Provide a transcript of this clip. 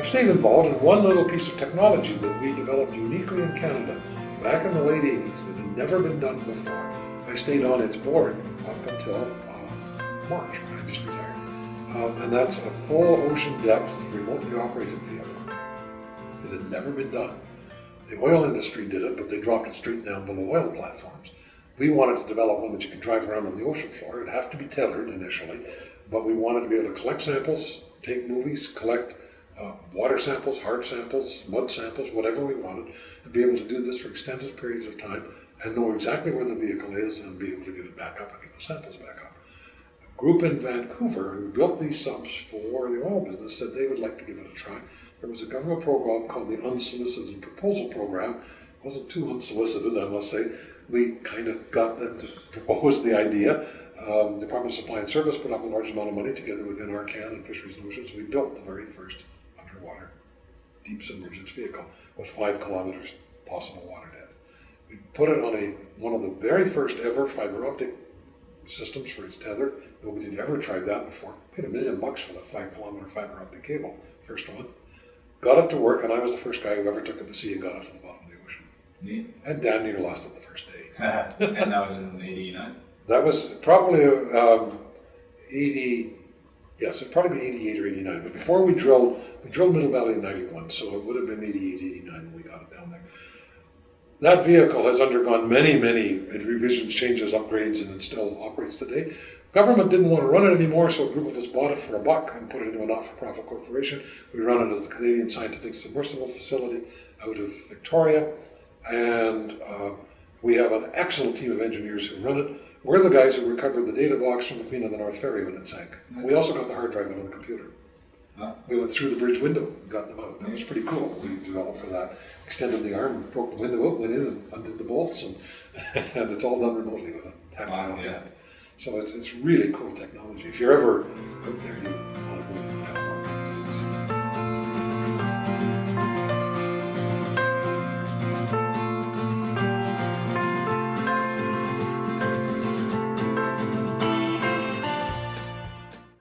I've stayed involved in one little piece of technology that we developed uniquely in Canada back in the late 80s that had never been done before. I stayed on its board up until uh, March when I just retired. Um, and that's a full ocean depth remotely operated vehicle. It had never been done. The oil industry did it, but they dropped it straight down below oil platforms. We wanted to develop one that you could drive around on the ocean floor. It'd have to be tethered initially, but we wanted to be able to collect samples, take movies, collect uh, water samples, hard samples, mud samples, whatever we wanted, and be able to do this for extended periods of time and know exactly where the vehicle is and be able to get it back up and get the samples back up. A group in Vancouver who built these subs for the oil business said they would like to give it a try. There was a government program called the Unsolicited Proposal Program. It wasn't too unsolicited, I must say. We kind of got them to propose the idea. Um, Department of Supply and Service put up a large amount of money together with NRCan and Fisheries and Oceans. We built the very first deep submergence vehicle with five kilometers possible water depth. We put it on a one of the very first ever fiber optic systems for its tether. Nobody had ever tried that before. Paid a million bucks for the five kilometer fiber optic cable, first one. Got it to work, and I was the first guy who ever took it to sea and got it to the bottom of the ocean. Neat. And damn near lost it the first day. and that was in '89. That was probably um, 80, yes, it'd probably be 88 or 89. But before we drilled, we drilled Middle Valley in 91, so it would have been 88, 89 when we got it down there. That vehicle has undergone many, many revisions, changes, upgrades, and it still operates today. Government didn't want to run it anymore, so a group of us bought it for a buck and put it into a not-for-profit corporation. We run it as the Canadian Scientific Submersible Facility out of Victoria, and uh, we have an excellent team of engineers who run it. We're the guys who recovered the data box from the Queen of the North Ferry when it sank. We also got the hard drive out of the computer. We went through the bridge window and got them out. That was pretty cool. We developed for that. Extended the arm, broke the window out, went in and undid the bolts, and, and it's all done remotely with a tactile Wow, yeah. hand. So it's, it's really cool technology. If you're ever out there, you want to